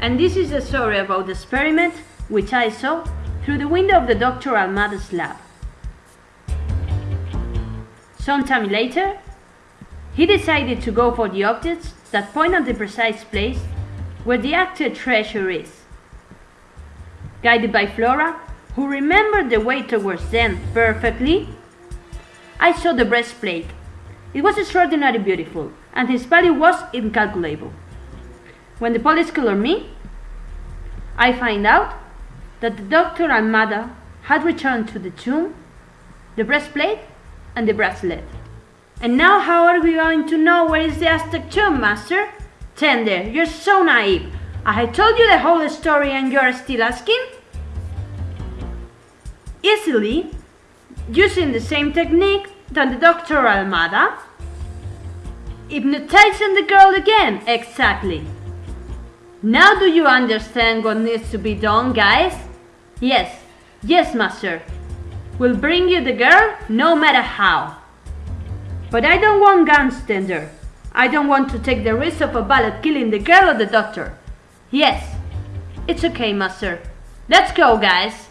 and this is the story about the experiment which I saw through the window of the Dr. Almada's lab. Sometime later, he decided to go for the objects that point at the precise place where the Aztec treasure is. Guided by Flora, who remembered the way towards them perfectly, I saw the breastplate. It was extraordinarily beautiful, and its value was incalculable. When the police called me, I find out that the Dr. and Almada had returned to the tomb, the breastplate, and the bracelet. And now how are we going to know where is the Aztec tomb, Master? Tender, you're so naive. I told you the whole story and you're still asking? Easily, using the same technique that the Dr. Almada. Hypnotizing the girl again, exactly. Now do you understand what needs to be done, guys? Yes, yes, master. We'll bring you the girl no matter how. But I don't want guns, Tender. I don't want to take the risk of a bullet killing the girl or the doctor. Yes, it's okay, master. Let's go, guys.